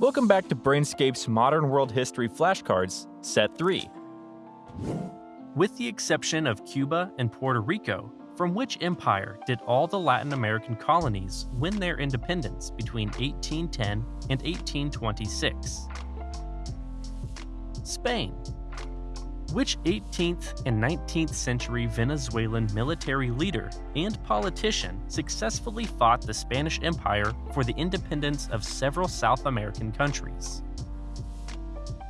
Welcome back to Brainscape's Modern World History Flashcards, Set 3. With the exception of Cuba and Puerto Rico, from which empire did all the Latin American colonies win their independence between 1810 and 1826? Spain. Which 18th and 19th century Venezuelan military leader and politician successfully fought the Spanish Empire for the independence of several South American countries?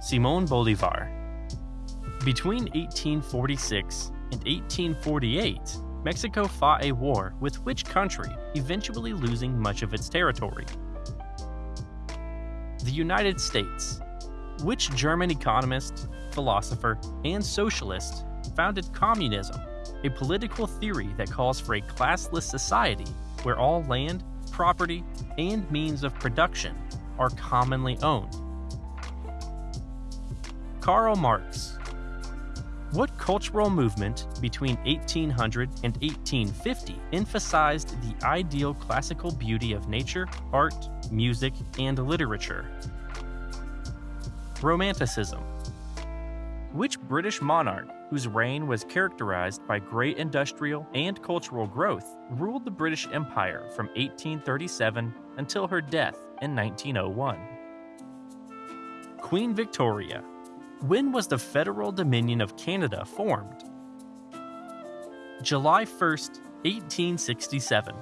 Simon Bolivar. Between 1846 and 1848, Mexico fought a war with which country, eventually losing much of its territory? The United States. Which German economist, philosopher, and socialist founded communism, a political theory that calls for a classless society where all land, property, and means of production are commonly owned? Karl Marx. What cultural movement between 1800 and 1850 emphasized the ideal classical beauty of nature, art, music, and literature? Romanticism. Which British monarch, whose reign was characterized by great industrial and cultural growth, ruled the British Empire from 1837 until her death in 1901? Queen Victoria. When was the Federal Dominion of Canada formed? July 1st, 1867.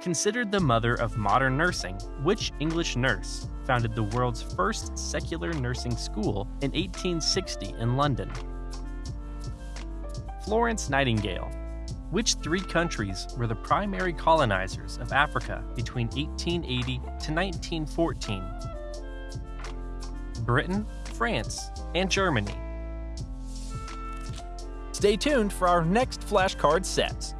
Considered the mother of modern nursing, which English nurse founded the world's first secular nursing school in 1860 in London? Florence Nightingale. Which three countries were the primary colonizers of Africa between 1880 to 1914? Britain, France, and Germany. Stay tuned for our next flashcard sets.